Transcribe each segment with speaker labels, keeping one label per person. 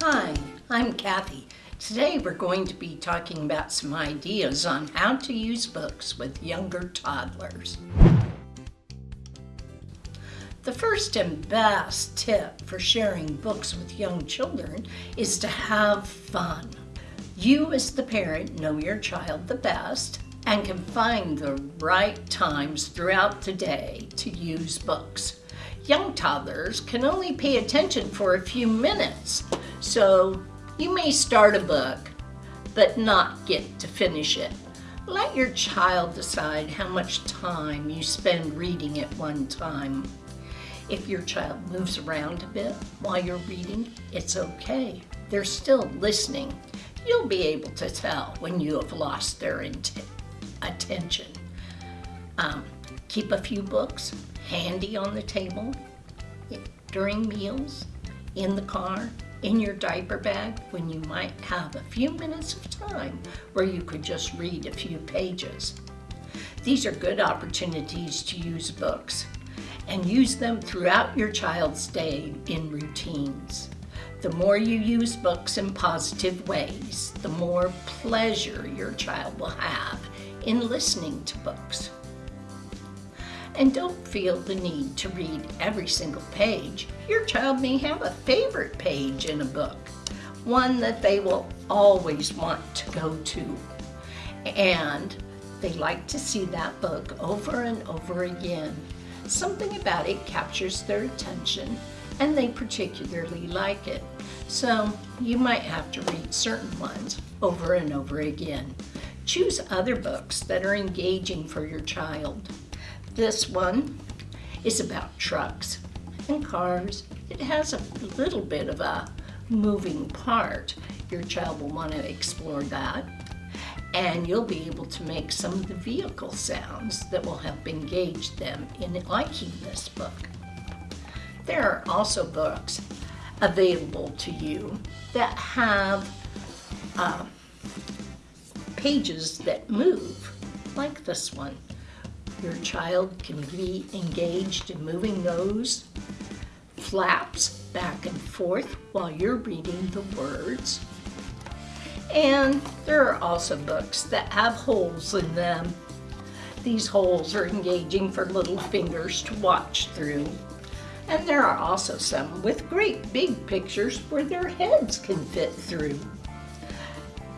Speaker 1: Hi, I'm Kathy. Today we're going to be talking about some ideas on how to use books with younger toddlers. The first and best tip for sharing books with young children is to have fun. You as the parent know your child the best and can find the right times throughout the day to use books. Young toddlers can only pay attention for a few minutes, so you may start a book, but not get to finish it. Let your child decide how much time you spend reading at one time. If your child moves around a bit while you're reading, it's okay. They're still listening. You'll be able to tell when you have lost their attention. Um, keep a few books handy on the table during meals, in the car, in your diaper bag when you might have a few minutes of time where you could just read a few pages. These are good opportunities to use books and use them throughout your child's day in routines. The more you use books in positive ways, the more pleasure your child will have in listening to books. And don't feel the need to read every single page. Your child may have a favorite page in a book, one that they will always want to go to. And they like to see that book over and over again. Something about it captures their attention and they particularly like it. So you might have to read certain ones over and over again. Choose other books that are engaging for your child. This one is about trucks and cars. It has a little bit of a moving part. Your child will want to explore that. And you'll be able to make some of the vehicle sounds that will help engage them in liking this book. There are also books available to you that have uh, pages that move, like this one. Your child can be engaged in moving those flaps back and forth while you're reading the words. And there are also books that have holes in them. These holes are engaging for little fingers to watch through. And there are also some with great big pictures where their heads can fit through.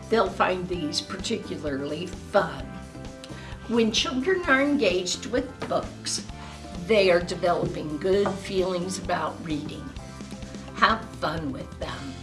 Speaker 1: They'll find these particularly fun. When children are engaged with books, they are developing good feelings about reading. Have fun with them.